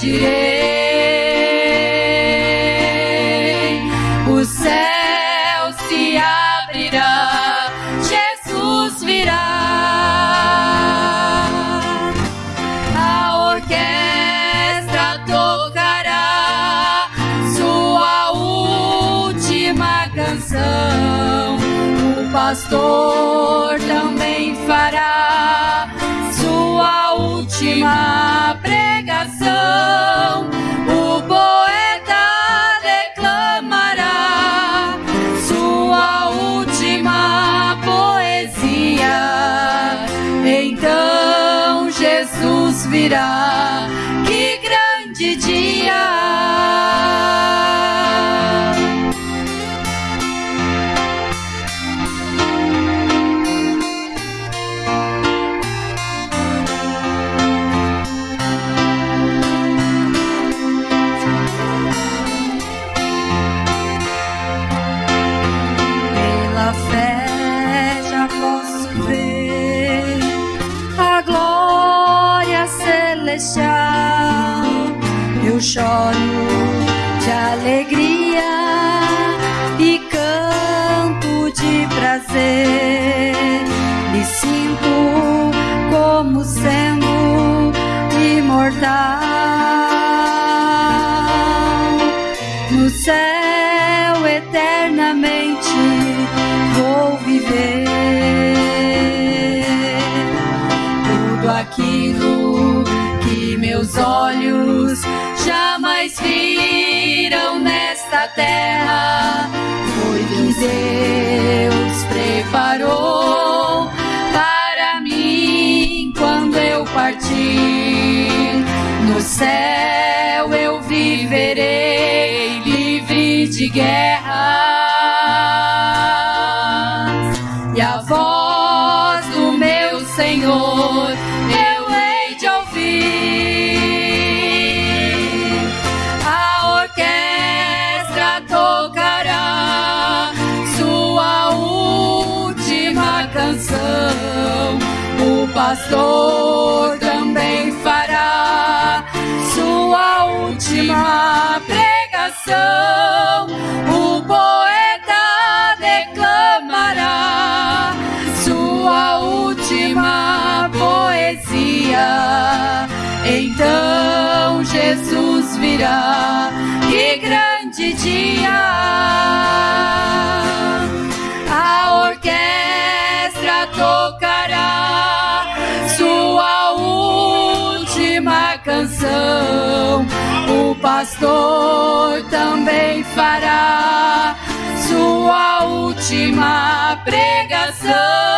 pedirei. O céu se abrirá, Jesus virá. A orquestra tocará sua última canção. O pastor também fará sua última virá. Que grande dia! Choro de alegria e canto de prazer. Me sinto como sendo imortal. No céu eternamente vou viver meus olhos jamais viram nesta terra. Foi que Deus preparou para mim quando eu partir no céu eu viverei livre de guerra e a voz do meu Senhor pastor também fará sua última pregação. O poeta declamará sua última poesia. Então Jesus virá. Que grande dia! Pastor também fará sua última pregação.